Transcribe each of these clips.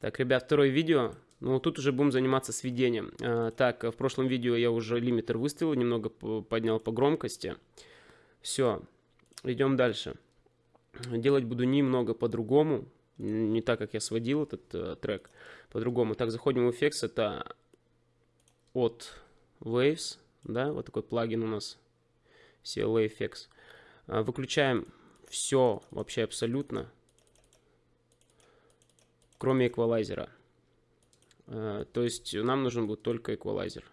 Так, ребят, второе видео. Ну, тут уже будем заниматься сведением. А, так, в прошлом видео я уже лимитер выставил, немного поднял по громкости. Все, идем дальше. Делать буду немного по-другому, не так, как я сводил этот э, трек, по-другому. Так, заходим в Effects, это от Waves, да, вот такой плагин у нас, CLA Effects. А, выключаем все вообще абсолютно, кроме эквалайзера. Э, то есть нам нужен будет только эквалайзер.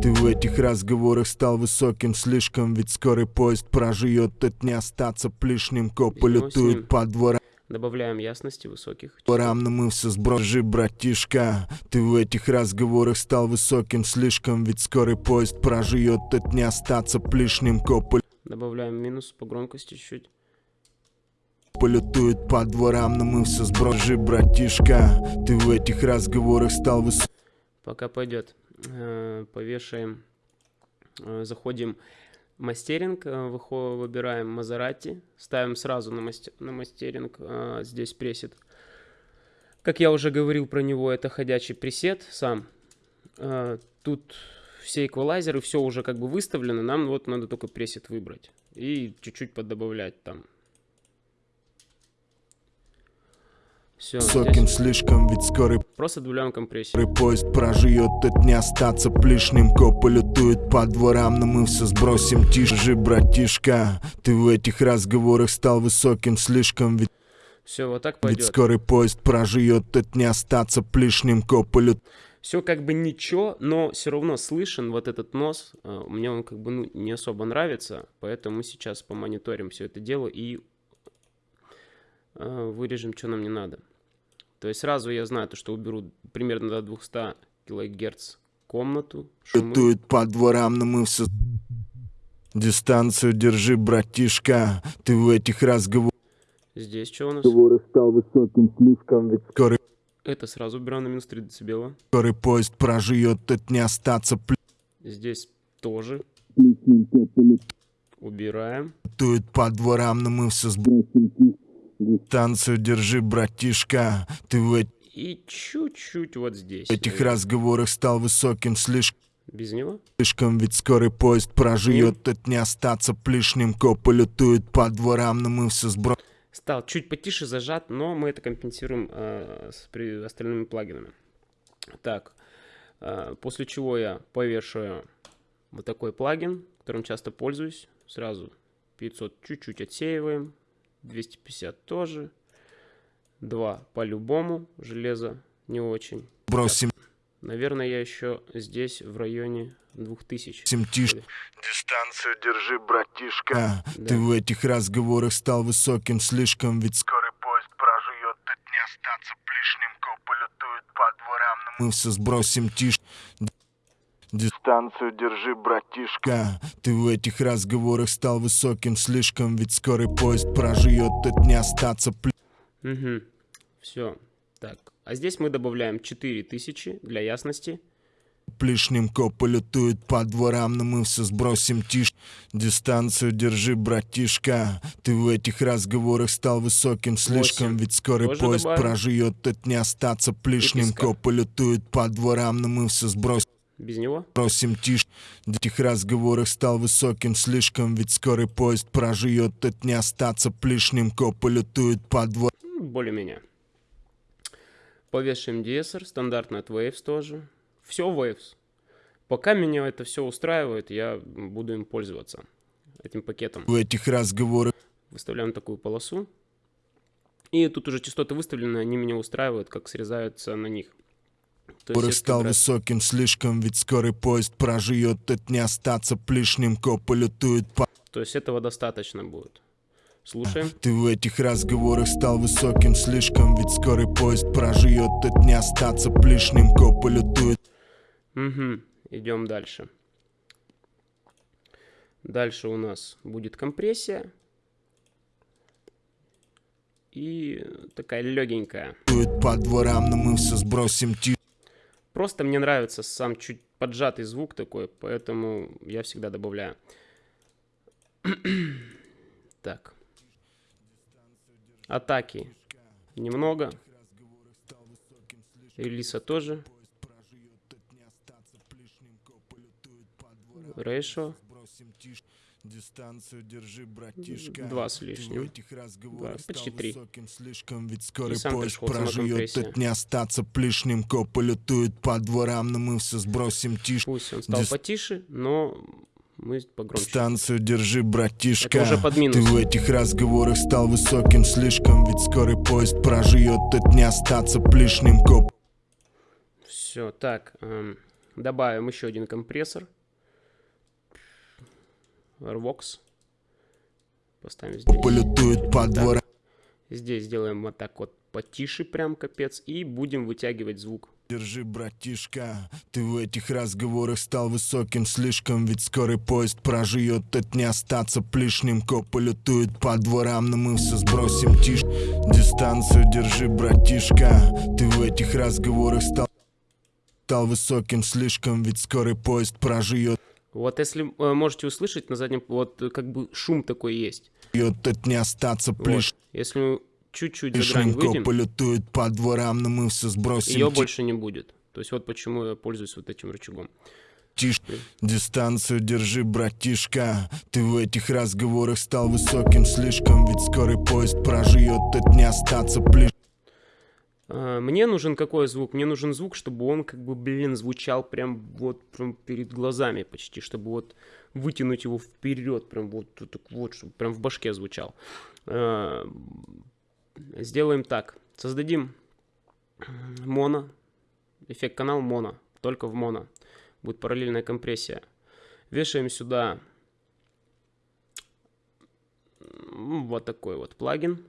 Ты в этих разговорах стал высоким слишком Ведь скорый поезд проживет, это не остаться плешним Копы лютуют по дворам Добавляем ясности высоких. Дворам намылся сброжи, братишка Ты в этих разговорах стал высоким слишком Ведь скорый поезд проживет, это не остаться плешным Копы Добавляем минус по громкости чуть-чуть полютует по дворам, но мы все сброжи, братишка. Ты в этих разговорах стал выс... Пока пойдет. Э, повешаем. Э, заходим мастеринг, э, выбираем Мазерати, ставим сразу на, мастер, на мастеринг, здесь пресет. Как я уже говорил про него, это ходячий пресет сам. Тут все эквалайзеры, все уже как бы выставлено, нам вот надо только пресет выбрать и чуть-чуть поддобавлять там. Все, Высоким здесь... слишком, ведь скорый Просто добавляем компрессию Поезд проживет, это не остаться плешным Копы лютуют по дворам, но мы все сбросим Тише, братишка. Ты в этих разговорах стал высоким слишком, ведь все, вот так пойдет. Ведь скорый поезд проживет, это не остаться плешным Копы все как бы ничего, но все равно слышен вот этот нос. А, мне он как бы ну, не особо нравится, поэтому сейчас помониторим все это дело и вырежем, что нам не надо. То есть сразу я знаю, то, что уберу примерно до 200 килогерц комнату. Шумы. по дворам, но мы все... Дистанцию держи, братишка, ты в этих разговорах... Здесь что у нас? Разговоры стал высоким слишком, ведь скорый... Это сразу убираем на минус 3 децибела. Скорый поезд проживет, это не остаться... Здесь тоже. Убираем. Тует по дворам, но мы все сбросим Дистанцию держи, братишка. Ты в И чуть-чуть вот здесь. В этих разговорах стал высоким слишком. Без него? Слишком ведь скорый поезд проживет, это не остаться плешным. Копы лютуют по дворам, но мы все сбро... Стал чуть потише зажат, но мы это компенсируем э, с при остальными плагинами. Так, э, после чего я повешаю вот такой плагин, которым часто пользуюсь. Сразу 500 чуть-чуть отсеиваем, 250 тоже. 2 по-любому. Железо не очень. Бросим. Наверное, я еще здесь в районе 2000. Тиш. Дистанцию держи, братишка. А, да. Ты в этих разговорах стал высоким слишком, ведь скорый поезд проживет, тут не остаться плешным, копы лютуют по дворам, но мы все сбросим тишь. Дистанцию держи, братишка Ты в этих разговорах стал высоким слишком Ведь скорый поезд проживет, это не остаться Угу, все Так, а здесь мы добавляем 4000 для ясности Плешним копы лютуют по дворам, но мы все сбросим тишь. Дистанцию держи, братишка. Ты в этих разговорах стал высоким слишком, 8. ведь скорый Тоже поезд добавим. проживет, это не остаться плешным. Копы лютуют по дворам, но мы все сбросим. Без него? Просим тише. В этих разговорах стал высоким слишком, ведь скорый поезд проживет, это не остаться плешным, копы лютуют по двор. Более-менее. Повешаем DSR, стандартный от Waves тоже. Все Waves. Пока меня это все устраивает, я буду им пользоваться, этим пакетом. В этих разговорах... Выставляем такую полосу. И тут уже частоты выставлены, они меня устраивают, как срезаются на них. Который стал раз... высоким слишком, ведь скорый поезд проживет, это не остаться плешным, копы лютуют по... То есть этого достаточно будет. Слушаем. Ты в этих разговорах стал высоким слишком, ведь скорый поезд проживет, это не остаться плешным, копы лютуют. Угу, идем дальше. Дальше у нас будет компрессия. И такая легенькая. По дворам, но мы все сбросим Просто мне нравится сам чуть поджатый звук такой, поэтому я всегда добавляю. так. Атаки. немного. Релиса тоже. Ratio. Дистанцию держи, братишка. Два с лишним. Да, почти три. Слишком, ведь скорый сам поезд проживет, тут не остаться плешным. Копы летуют по дворам, но мы все сбросим тише. Пусть он стал Дис- потише, но мы погромче. Станцию держи, братишка. Это уже под минус. Ты в этих разговорах стал высоким слишком, ведь скорый поезд проживет, тут не остаться плешным. Коп Все, так, эм, добавим еще один компрессор. Rvox. Поставим здесь. полетуют по дворам. Здесь сделаем вот так вот потише, прям капец. И будем вытягивать звук. Держи, братишка, ты в этих разговорах стал высоким слишком, ведь скорый поезд проживет, тут не остаться плешным. Копы летуют по дворам, но мы все сбросим тише. Дистанцию держи, братишка, ты в этих разговорах стал стал высоким слишком, ведь скорый поезд проживет, Вот если э, можете услышать на заднем, вот э, как бы шум такой есть. тут не остаться Вот. плешным. Если чуть-чуть за грань выйдем, Копы летуют по дворам, но мы все сбросим ее больше не будет. То есть вот почему я пользуюсь вот этим рычагом. тише. Дистанцию держи, братишка. Ты в этих разговорах стал высоким слишком, ведь скорый поезд проживет, тут не остаться плешным. А, Мне нужен какой звук? Мне нужен звук, чтобы он как бы, блин, звучал прям вот прям перед глазами почти, чтобы вот вытянуть его вперед, прям вот так вот, чтобы прям в башке звучал. А, Сделаем так. Создадим моно, эффект канал моно, только в моно. Будет параллельная компрессия. Вешаем сюда вот такой вот плагин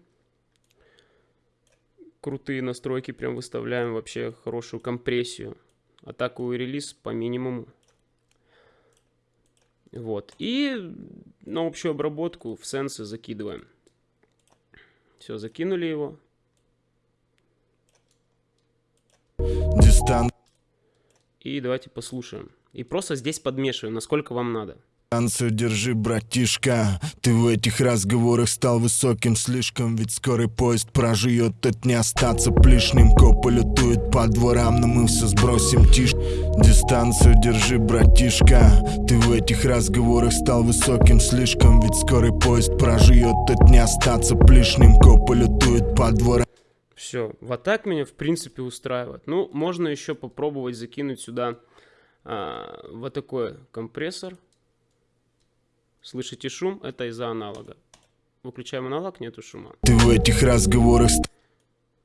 крутые настройки прям выставляем вообще хорошую компрессию. Атаку и релиз по минимуму. Вот. И на общую обработку в сенсы закидываем. Все, закинули его. И давайте послушаем. И просто здесь подмешиваем, насколько вам надо. Держи, братишка. Ты в этих разговорах стал высоким слишком, ведь скорый поезд проживет, тут не остаться плешным. Копы летуют по дворам, но мы все сбросим тише. Дистанцию держи, братишка. Ты в этих разговорах стал высоким слишком, ведь скорый поезд проживет, тут не остаться плешным. Копы летуют по дворам. Все, вот так меня в принципе устраивает. Ну, можно еще попробовать закинуть сюда а, вот такой компрессор. Слышите шум? Это из-за аналога. Выключаем аналог, нету шума. Ты в этих разговорах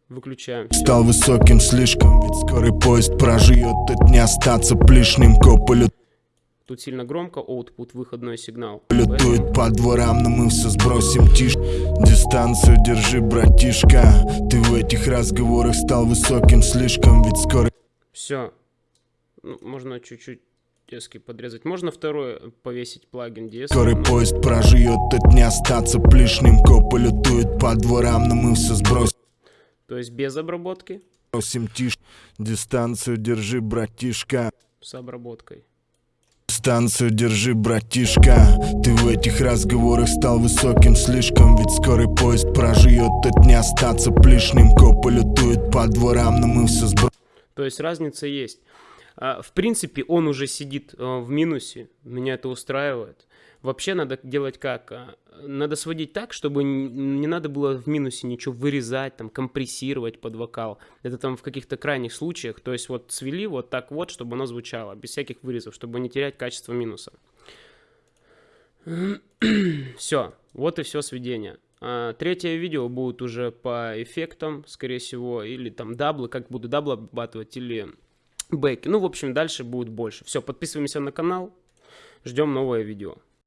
Выключаем. Всё. стал высоким слишком, ведь скорый поезд проживет, тут не остаться плешным. Копы летуют. Тут сильно громко, output, выходной сигнал. Летует по дворам, но мы все сбросим тише Дистанцию держи, братишка Ты в этих разговорах стал высоким слишком Ведь скоро Все. Ну, можно чуть-чуть диски подрезать. Можно второй повесить плагин DS. скорый поезд проживет Тут не остаться плешным Копы летуют по дворам, но мы все сбросим То есть без обработки тише Дистанцию держи, братишка с обработкой. Дистанцию держи, братишка Ты в этих разговорах стал высоким слишком Ведь скорый поезд проживет Тут не остаться плешным Копы летуют по дворам, но мы все сбросим То есть разница есть. А, В принципе, он уже сидит а, в минусе. Меня это устраивает. Вообще надо делать как? А, Надо сводить так, чтобы не надо было в минусе ничего вырезать, там, компрессировать под вокал. Это там в каких-то крайних случаях. То есть вот свели вот так вот, чтобы оно звучало, без всяких вырезов, чтобы не терять качество минуса. Все, вот и все сведение. Третье видео будет уже по эффектам, скорее всего, или там даблы, как буду даблы обрабатывать, или бэки. Ну, в общем, дальше будет больше. Все, подписываемся на канал, ждем новое видео.